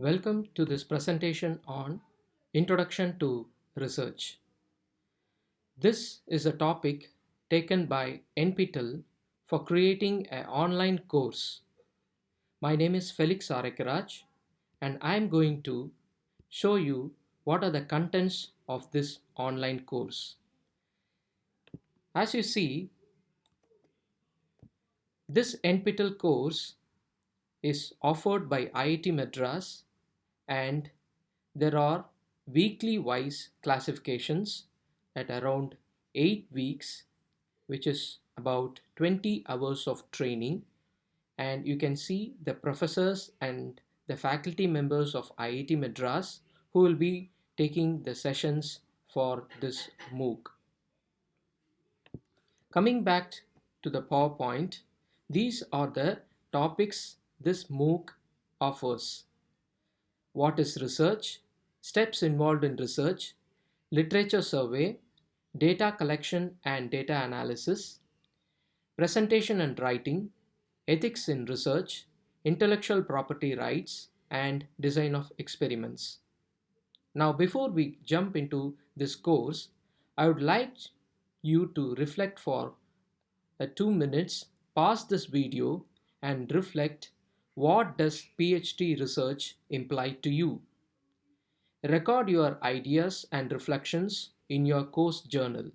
Welcome to this presentation on Introduction to Research. This is a topic taken by NPTEL for creating an online course. My name is Felix Arekaraj and I am going to show you what are the contents of this online course. As you see, this NPTEL course is offered by IIT Madras and there are weekly wise classifications at around 8 weeks which is about 20 hours of training and you can see the professors and the faculty members of IIT Madras who will be taking the sessions for this MOOC. Coming back to the PowerPoint, these are the topics this MOOC offers. What is research? Steps involved in research, literature survey, data collection and data analysis, presentation and writing, ethics in research, intellectual property rights, and design of experiments. Now before we jump into this course, I would like you to reflect for uh, two minutes, pause this video and reflect what does PhD research imply to you? Record your ideas and reflections in your course journal.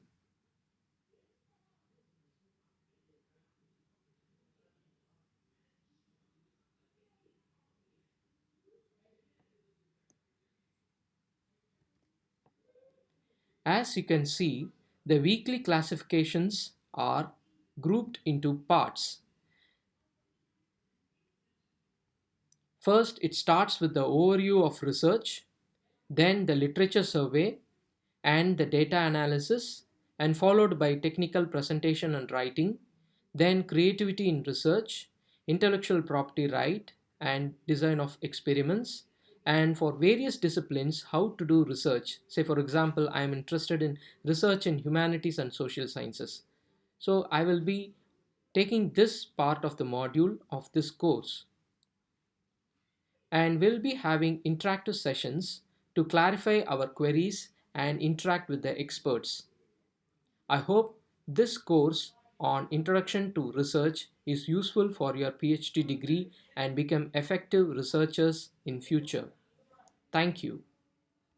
As you can see, the weekly classifications are grouped into parts First, it starts with the overview of research, then the literature survey and the data analysis and followed by technical presentation and writing, then creativity in research, intellectual property right and design of experiments and for various disciplines how to do research. Say for example, I am interested in research in humanities and social sciences. So I will be taking this part of the module of this course and we'll be having interactive sessions to clarify our queries and interact with the experts. I hope this course on Introduction to Research is useful for your PhD degree and become effective researchers in future. Thank you.